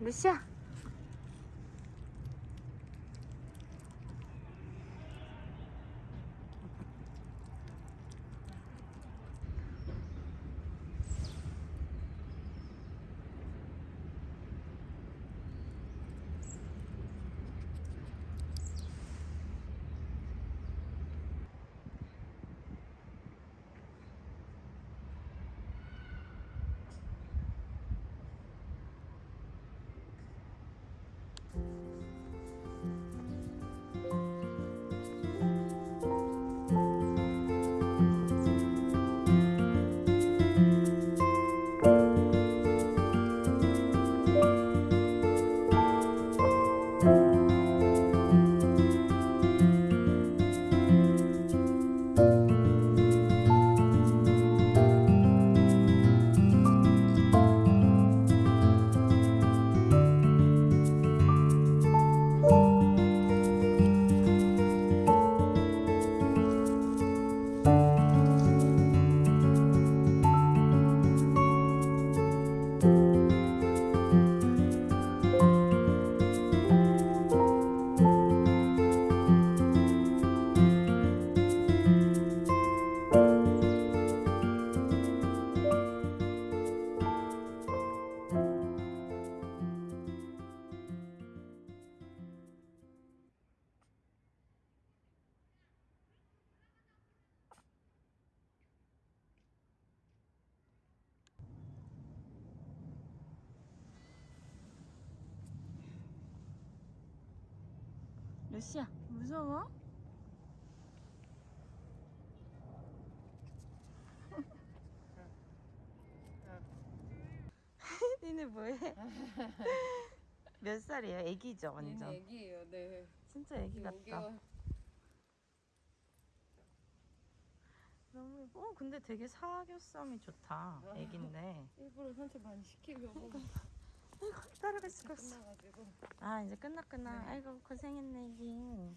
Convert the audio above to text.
루시 루시아 무서워? 니네 뭐해? 몇 살이에요? 애기죠 완전. 얘는 애기예요. 네. 진짜 애기 같다. 너무 예뻐. 어 근데 되게 사교성이 좋다. 애기인데. 일부러 산책 많이 시키려고 따라갈 수가 없어. 끝나가지고 아 이제 끝났구나. 네. 아이고 고생했네 애기.